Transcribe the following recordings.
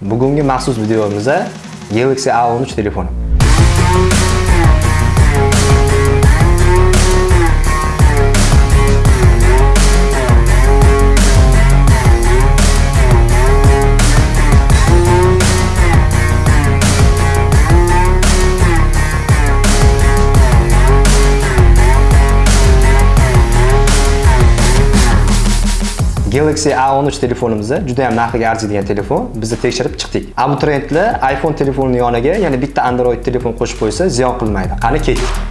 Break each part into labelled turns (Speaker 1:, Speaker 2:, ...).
Speaker 1: Bugungi maxsus videomizda Galaxy A13 telefoni. Galaxy A13 telefonimizni juda ham narxiga arziydigan telefon. Biz tekshirib chiqdik. Abituriyentlar iPhone telefonining yoniga ya'ni bitta Android telefon qo'shib qo'ysa, ziyon qilmaydi. Qani ketdik.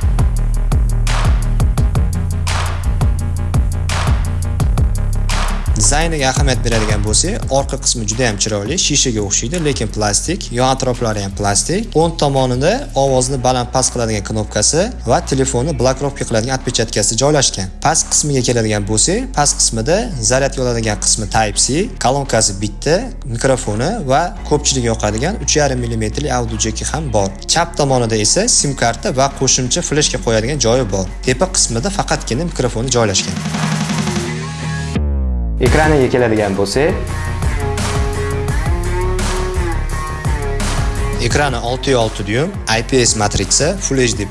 Speaker 2: Dizayniga ahamiyat beradigan bo'lsak, orqa qismi juda ham chiroyli, shishaga o'xshaydi, lekin plastik, yon atroflari ham plastik. O'ng tomonida ovozni baland-past qiladigan knopkasi va telefonni blokirovka qiladigan отпечаткasi joylashgan. Past qismiga keladigan bo'lsak, past qismida zaryadga oladigan qismi Type-C, kolonkasi bitta, mikrofoni va ko'pchilik yoqadigan 3.5 mm audio jeki ham bor. Chap tomonida esa SIM karta va qo'shimcha fleshka qo'yadigan joyi bor. Tepa qismida faqatgina mikrofoni joylashgan.
Speaker 1: Ekraniga keladigan bo'lsak,
Speaker 2: Ekrani 6.6 dyum, IPS matritsa, Full HD+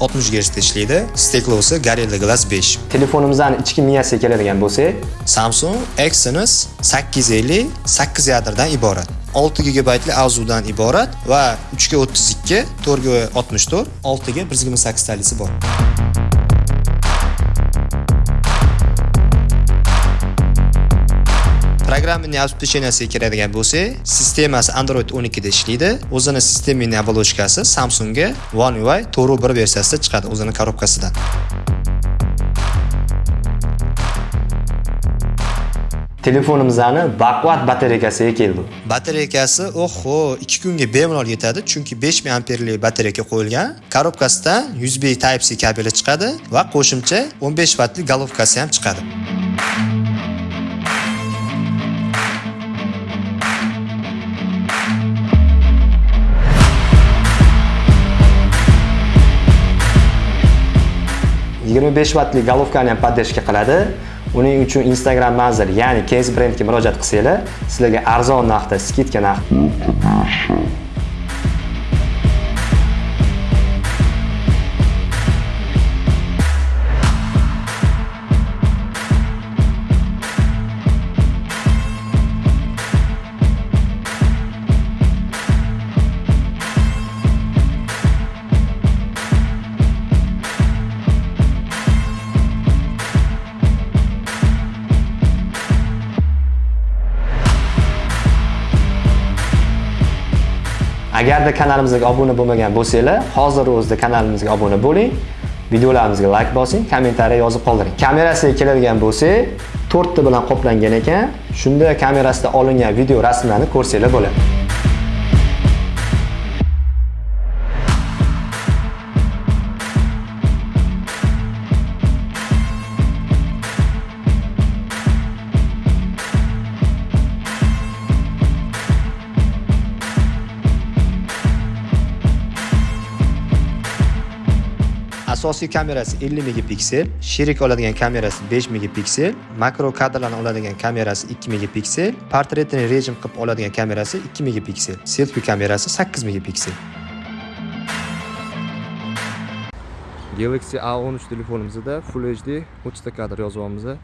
Speaker 2: 60 Hz da ishlaydi. Steklosi Gorilla Glass 5.
Speaker 1: telefonimizning ichki miyasiga keladigan bo'lsak,
Speaker 2: Samsung Exynos 850 8 yadrdan iborat. 6 GB avzudan iborat va 3 ga 32, 4 ga 64, 6 ga 1.8 talisi bor. Programmaning обеспеченияsiga kiradigan bo'lsak, sistemasi Android 12 da ishlaydi. O'zini sistemaning оболочкасы Samsungga One UI 4.1 versiyasida chiqadi o'zini korobkasidan.
Speaker 1: telefonimizning baquvvat batareykasiga keldi.
Speaker 2: Batareykasi oho 2 kunga bemalol yetadi, chunki 5000 amperlik batareyka qo'yilgan. Korobkasidan USB Type-C kabeli chiqadi va qo'shimcha 15 wattlik golovkasi ham chiqadi.
Speaker 1: Yigirma besh golovkani ham поддержка qiladi. Uning uchun Instagram manzil, ya'ni Case brandga murojaat qilsanglar, sizlarga arzon narxda, skidka narxda Agarda kanalimizga obuna bo'lmagan bo'lsanglar, hozir o'zida kanalimizga obuna bo'ling. Videolarimizga like bosing, kommentariy yozib qoldiring. Kamerasiga keladigan bo'lsak, 4 ta bilan qoplangan ekan. Shunda kamerasida olingan video rasmlarni ko'rsanglar bo'ladi.
Speaker 2: Asosiy kamerasi 50 megapiksel, sherik oladigan kamerasi 5 megapiksel, makro kadrlarni oladigan kamerasi 2 megapiksel, portretni rejim qilib oladigan kamerasi 2 megapiksel, selfi kamerasi 8 megapiksel.
Speaker 1: Galaxy A13 telefonimizda Full HD 30 ta kadr yozyapmiz.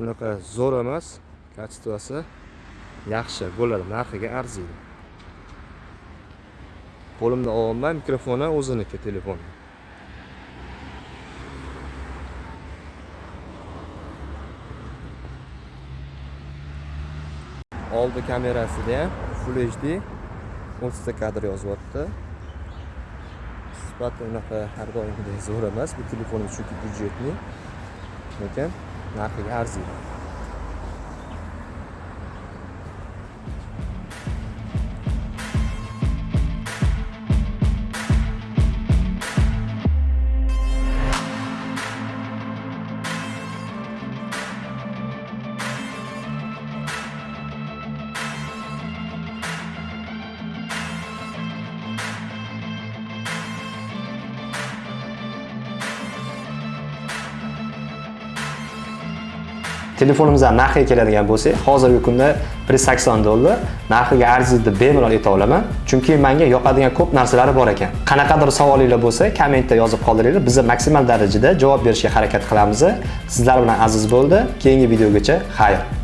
Speaker 1: unaqa zo'r emas, kачествоsi yaxshi bo'ladi, narxiga arziydi. Qo'limda olmay mikrofoni o'ziniki telefon. Oldi kamerasida ham Full HD o'ttizta kadr yozyapti. Sifati unaqa har doimgidek zo'r emas. Bu telefonimiz chunki byudjetli. Lekin narxiga arziydi. Telefonimizdan narxiga keladigan bo'lsak hozirgi kunda 180 dollar. Narxiga arziydi bemalol ayta olaman. Chunki menga yoqadigan ko'p narsalari bor ekan. Qanaqadir savolinglar bo'lsa kommentda yozib qoldiringlar. Biz maksimal darajada javob berishga harakat qilamiz. Sizlar bilan aziz bo'ldi. Keyingi videogacha xayr.